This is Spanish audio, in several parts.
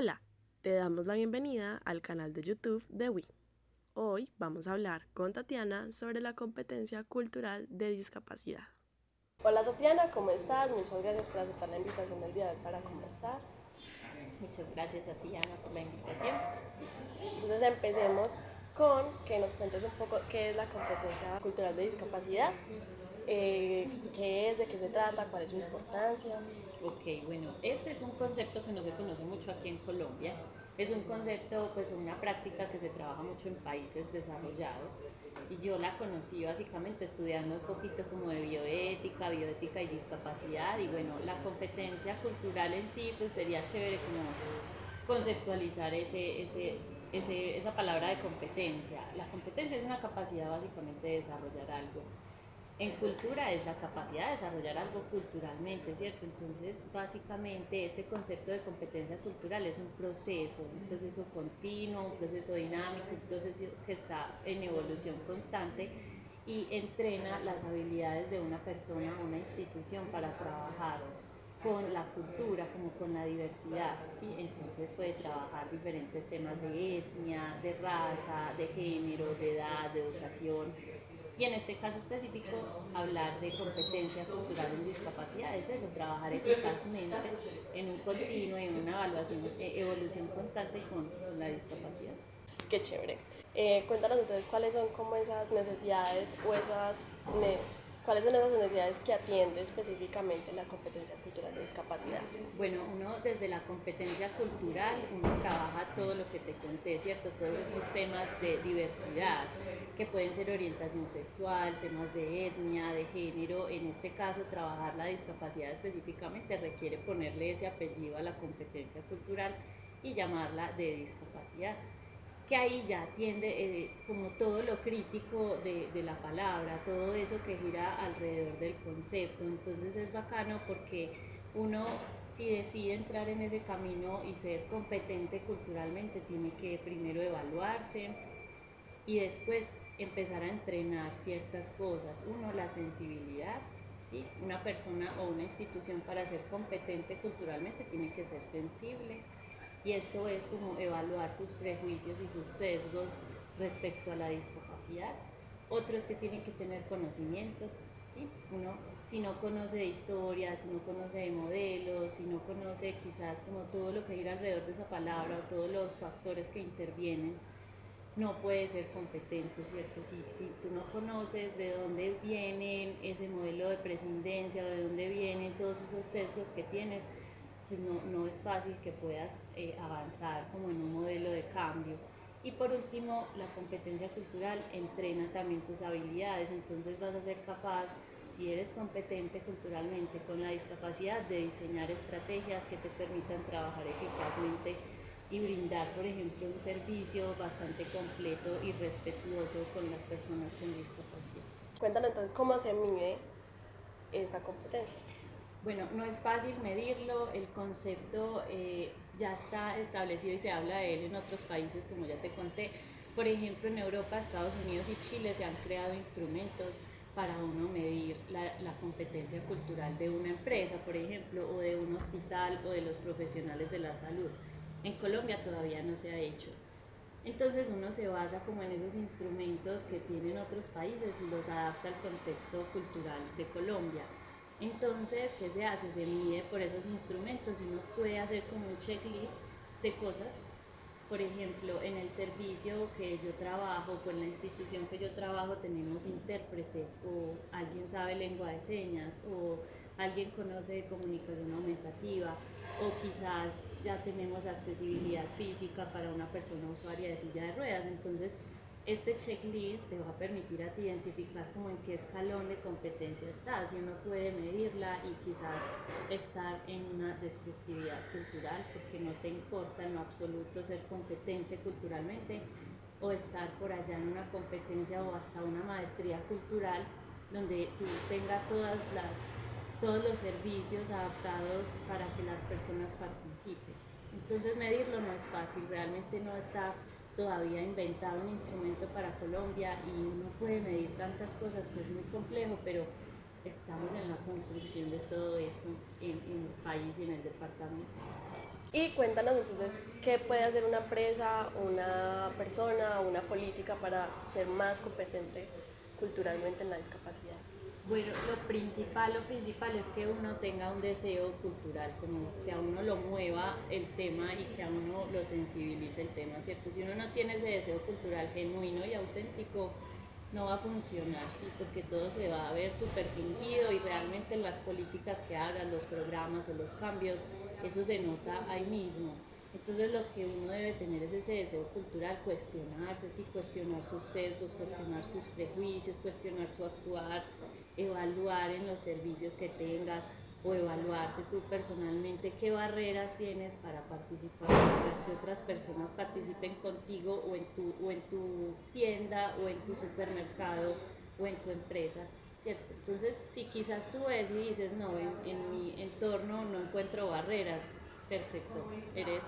Hola, te damos la bienvenida al canal de YouTube de WI. Hoy vamos a hablar con Tatiana sobre la competencia cultural de discapacidad. Hola Tatiana, ¿cómo estás? Muchas gracias por aceptar la invitación del día de hoy para conversar. Muchas gracias a ti, Ana, por la invitación. Entonces empecemos con que nos cuentes un poco qué es la competencia cultural de discapacidad, eh, qué es, de qué se trata, cuál es su importancia. Ok, bueno, este es un concepto que no se conoce mucho aquí en Colombia. Es un concepto, pues una práctica que se trabaja mucho en países desarrollados y yo la conocí básicamente estudiando un poquito como de bioética, bioética y discapacidad y bueno, la competencia cultural en sí pues sería chévere como conceptualizar ese, ese, ese, esa palabra de competencia. La competencia es una capacidad básicamente de desarrollar algo en cultura es la capacidad de desarrollar algo culturalmente, ¿cierto? Entonces, básicamente, este concepto de competencia cultural es un proceso, un proceso continuo, un proceso dinámico, un proceso que está en evolución constante y entrena las habilidades de una persona una institución para trabajar con la cultura, como con la diversidad, ¿sí? Entonces puede trabajar diferentes temas de etnia, de raza, de género, de edad, de educación, y en este caso específico, hablar de competencia cultural en discapacidad es eso, trabajar eficazmente en un continuo en una evaluación, eh, evolución constante con, la discapacidad. Qué chévere. Eh, cuéntanos entonces cuáles son como esas necesidades o esas ¿Cuáles son las necesidades que atiende específicamente la competencia cultural de discapacidad? Bueno, uno desde la competencia cultural, uno trabaja todo lo que te conté, ¿cierto? Todos estos temas de diversidad, que pueden ser orientación sexual, temas de etnia, de género. En este caso, trabajar la discapacidad específicamente requiere ponerle ese apellido a la competencia cultural y llamarla de discapacidad que ahí ya atiende eh, como todo lo crítico de, de, la palabra, todo eso que gira alrededor del concepto. Entonces es bacano porque uno si decide entrar en ese camino y ser competente culturalmente, tiene que primero evaluarse y después empezar a entrenar ciertas cosas. Uno, la sensibilidad. ¿sí? Una persona o una institución para ser competente culturalmente tiene que ser sensible y esto es como evaluar sus prejuicios y sus sesgos respecto a la discapacidad. Otro es que tienen que tener conocimientos, ¿sí? Uno, si no conoce de historia, si no conoce de modelos, si no conoce quizás como todo lo que gira alrededor de esa palabra o todos los factores que intervienen, no puede ser competente, ¿cierto? Si, si tú no conoces de dónde viene ese modelo de prescindencia de dónde vienen todos esos sesgos que tienes, pues no, no es fácil que puedas eh, avanzar como en un modelo de cambio. Y por último, la competencia cultural entrena también tus habilidades, entonces vas a ser capaz, si eres competente culturalmente con la discapacidad, de diseñar estrategias que te permitan trabajar eficazmente y brindar, por ejemplo, un servicio bastante completo y respetuoso con las personas con discapacidad. Cuéntanos entonces cómo se mide esta competencia. Bueno, no es fácil medirlo, el concepto eh, ya está establecido y se habla de él en otros países, como ya te conté. Por ejemplo, en Europa, Estados Unidos y Chile se han creado instrumentos para uno medir la, la, competencia cultural de una empresa, por ejemplo, o de un hospital o de los profesionales de la salud. En Colombia todavía no se ha hecho. Entonces uno se basa como en esos instrumentos que tienen otros países y los adapta al contexto cultural de Colombia. Entonces, ¿qué se hace? Se mide por esos instrumentos y uno puede hacer como un checklist de cosas. Por ejemplo, en el servicio que yo trabajo, con la institución que yo trabajo, tenemos intérpretes o alguien sabe lengua de señas o alguien conoce de comunicación aumentativa o quizás ya tenemos accesibilidad física para una persona usuaria de silla de ruedas. Entonces, este checklist te va a permitir a ti identificar como en qué escalón de competencia estás y uno puede medirla y quizás estar en una destructividad cultural porque no te importa en lo absoluto ser competente culturalmente o estar por allá en una competencia o hasta una maestría cultural donde tú tengas todas las, todos los servicios adaptados para que las personas participen. Entonces medirlo no es fácil, realmente no está todavía inventado un instrumento para Colombia y uno puede medir tantas cosas que es muy complejo, pero estamos en la construcción de todo esto en, el país y en el departamento. Y cuéntanos entonces qué puede hacer una empresa, una persona, una política para ser más competente culturalmente en la discapacidad. Bueno, lo principal, lo principal es que uno tenga un deseo cultural, como que a uno lo mueva el tema y que a uno lo sensibilice el tema, ¿cierto? Si uno no tiene ese deseo cultural genuino y auténtico, no va a funcionar, ¿sí? Porque todo se va a ver súper fingido y realmente las políticas que hagan, los programas o los cambios, eso se nota ahí mismo. Entonces lo que uno debe tener es ese deseo cultural, cuestionarse, sí, cuestionar sus sesgos, cuestionar sus prejuicios, cuestionar su actuar, evaluar en los servicios que tengas o evaluarte tú personalmente qué barreras tienes para participar, para que otras personas participen contigo o en tu, o en tu tienda o en tu supermercado o en tu empresa, ¿cierto? Entonces, si quizás tú ves y dices, no, en, en mi entorno no encuentro barreras, perfecto, eres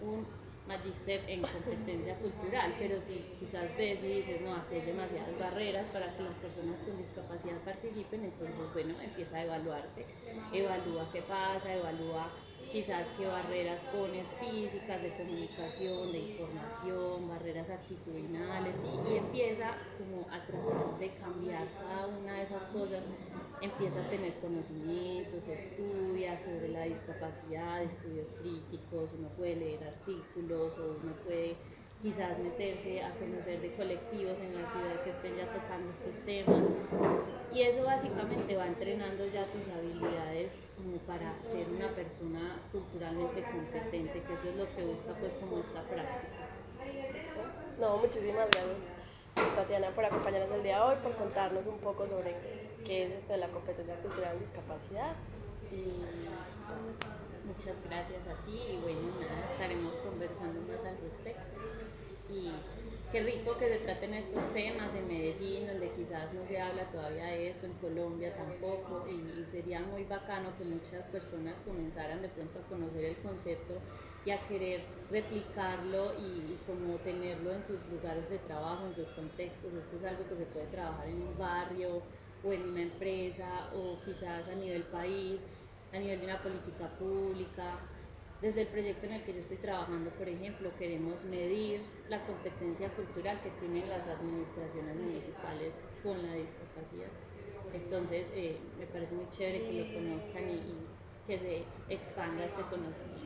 un magíster en competencia cultural, pero si quizás ves y dices, no, aquí hay demasiadas barreras para que las personas con discapacidad participen, entonces, bueno, empieza a evaluarte, evalúa qué pasa, evalúa quizás qué barreras pones físicas, de comunicación, de información, barreras actitudinales y, y, empieza de cambiar cada una de esas cosas, empieza a tener conocimientos, estudia sobre la discapacidad, estudios críticos, uno puede leer artículos o uno puede quizás meterse a conocer de colectivos en la ciudad que estén ya tocando estos temas. Y eso básicamente va entrenando ya tus habilidades como para ser una persona culturalmente competente, que eso es lo que busca pues como esta práctica. No, muchísimas gracias Tatiana por acompañarnos el día de hoy, por contarnos un poco sobre qué es esto de la competencia cultural en discapacidad. Y... Muchas gracias a ti. Y bueno, nada, estaremos conversando más al respecto. Y qué rico que se traten estos temas en Medellín, donde quizás no se habla todavía de eso, en Colombia tampoco, y, sería muy bacano que muchas personas comenzaran de pronto a conocer el concepto y a querer replicarlo y, y, como tenerlo en sus lugares de trabajo, en sus contextos. Esto es algo que se puede trabajar en un barrio o en una empresa o quizás a nivel país, a nivel de una política pública desde el proyecto en el que yo estoy trabajando, por ejemplo, queremos medir la competencia cultural que tienen las administraciones municipales con la discapacidad. Entonces, eh, me parece muy chévere que lo conozcan y, y que se expanda este conocimiento.